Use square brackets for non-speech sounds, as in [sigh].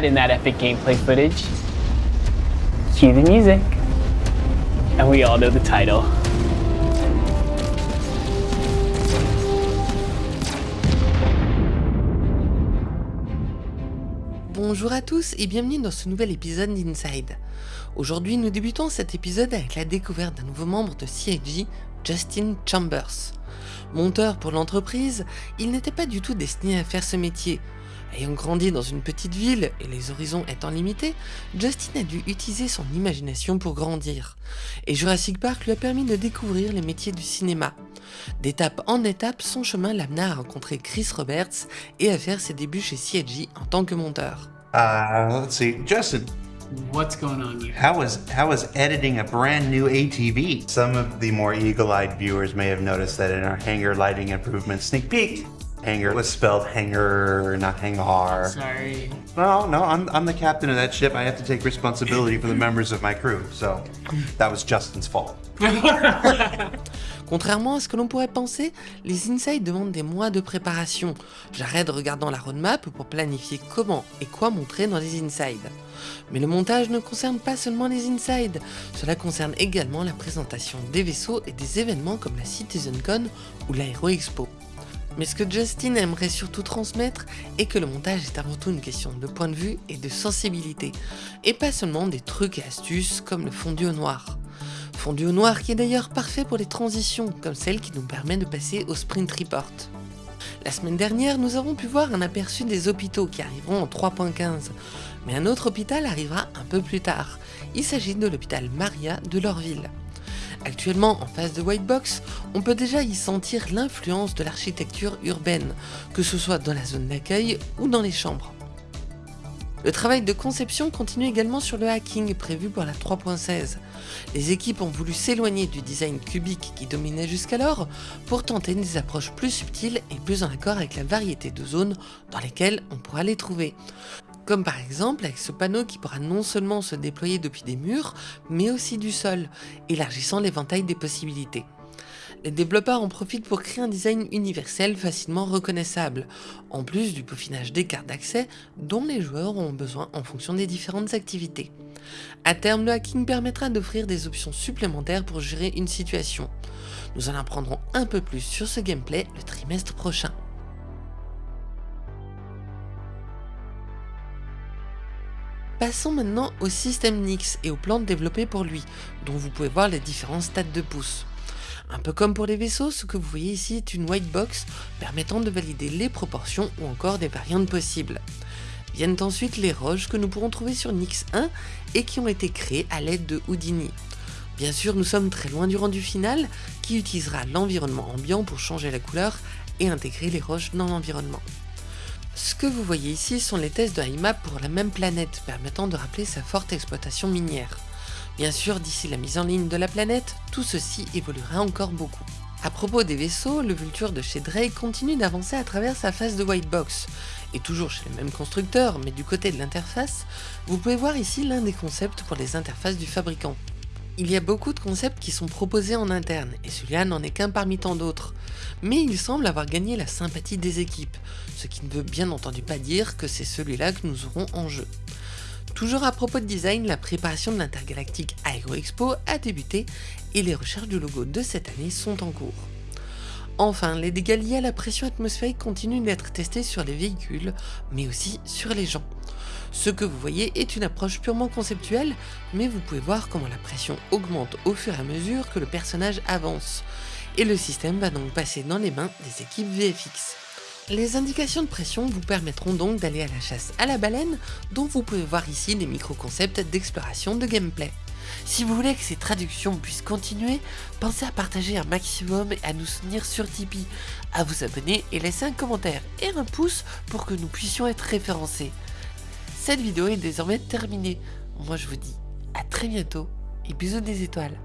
in that epic gameplay footage. The music. And we all know the title. Bonjour à tous et bienvenue dans ce nouvel épisode d'Inside. Aujourd'hui nous débutons cet épisode avec la découverte d'un nouveau membre de CIG, Justin Chambers. Monteur pour l'entreprise, il n'était pas du tout destiné à faire ce métier. Ayant grandi dans une petite ville et les horizons étant limités, Justin a dû utiliser son imagination pour grandir. Et Jurassic Park lui a permis de découvrir les métiers du cinéma. D'étape en étape, son chemin l'amena à rencontrer Chris Roberts et à faire ses débuts chez CIG en tant que monteur. Uh, let's see, Justin. What's going on here? How was how was editing a brand new ATV? Some of the more eagle-eyed viewers may have noticed that in our hangar lighting improvement sneak peek, hangar was spelled hanger, not hangar. Sorry. No, no, I'm I'm the captain of that ship. I have to take responsibility for the [laughs] members of my crew. So that was Justin's fault. [laughs] Contrairement à ce que l'on pourrait penser, les Inside demandent des mois de préparation. J'arrête regardant la roadmap pour planifier comment et quoi montrer dans les Inside. Mais le montage ne concerne pas seulement les Inside, cela concerne également la présentation des vaisseaux et des événements comme la CitizenCon ou l'Aero Expo. Mais ce que Justin aimerait surtout transmettre est que le montage est avant tout une question de point de vue et de sensibilité, et pas seulement des trucs et astuces comme le fondu au noir. Fondu au noir qui est d'ailleurs parfait pour les transitions, comme celle qui nous permet de passer au Sprint Report. La semaine dernière, nous avons pu voir un aperçu des hôpitaux qui arriveront en 3.15, mais un autre hôpital arrivera un peu plus tard. Il s'agit de l'hôpital Maria de Lorville. Actuellement, en face de Whitebox, on peut déjà y sentir l'influence de l'architecture urbaine, que ce soit dans la zone d'accueil ou dans les chambres. Le travail de conception continue également sur le hacking prévu pour la 3.16. Les équipes ont voulu s'éloigner du design cubique qui dominait jusqu'alors pour tenter des approches plus subtiles et plus en accord avec la variété de zones dans lesquelles on pourra les trouver. Comme par exemple avec ce panneau qui pourra non seulement se déployer depuis des murs, mais aussi du sol, élargissant l'éventail des possibilités. Les développeurs en profitent pour créer un design universel facilement reconnaissable, en plus du peaufinage des cartes d'accès dont les joueurs ont besoin en fonction des différentes activités. À terme, le hacking permettra d'offrir des options supplémentaires pour gérer une situation. Nous en apprendrons un peu plus sur ce gameplay le trimestre prochain. Passons maintenant au système Nix et aux plantes développées pour lui, dont vous pouvez voir les différents stades de pouce. Un peu comme pour les vaisseaux, ce que vous voyez ici est une white box permettant de valider les proportions ou encore des variantes possibles. Viennent ensuite les roches que nous pourrons trouver sur Nix 1 et qui ont été créées à l'aide de Houdini. Bien sûr, nous sommes très loin du rendu final qui utilisera l'environnement ambiant pour changer la couleur et intégrer les roches dans l'environnement. Ce que vous voyez ici sont les tests de IMAP pour la même planète, permettant de rappeler sa forte exploitation minière. Bien sûr, d'ici la mise en ligne de la planète, tout ceci évoluera encore beaucoup. A propos des vaisseaux, le Vulture de chez Drake continue d'avancer à travers sa phase de white box. Et toujours chez le même constructeur, mais du côté de l'interface, vous pouvez voir ici l'un des concepts pour les interfaces du fabricant. Il y a beaucoup de concepts qui sont proposés en interne, et celui-là n'en est qu'un parmi tant d'autres. Mais il semble avoir gagné la sympathie des équipes, ce qui ne veut bien entendu pas dire que c'est celui-là que nous aurons en jeu. Toujours à propos de design, la préparation de l'intergalactique Aero Expo a débuté et les recherches du logo de cette année sont en cours. Enfin, les dégâts liés à la pression atmosphérique continuent d'être testés sur les véhicules, mais aussi sur les gens. Ce que vous voyez est une approche purement conceptuelle, mais vous pouvez voir comment la pression augmente au fur et à mesure que le personnage avance, et le système va donc passer dans les mains des équipes VFX. Les indications de pression vous permettront donc d'aller à la chasse à la baleine, dont vous pouvez voir ici des micro-concepts d'exploration de gameplay. Si vous voulez que ces traductions puissent continuer, pensez à partager un maximum et à nous soutenir sur Tipeee, à vous abonner et laisser un commentaire et un pouce pour que nous puissions être référencés. Cette vidéo est désormais terminée. Moi je vous dis à très bientôt et bisous des étoiles.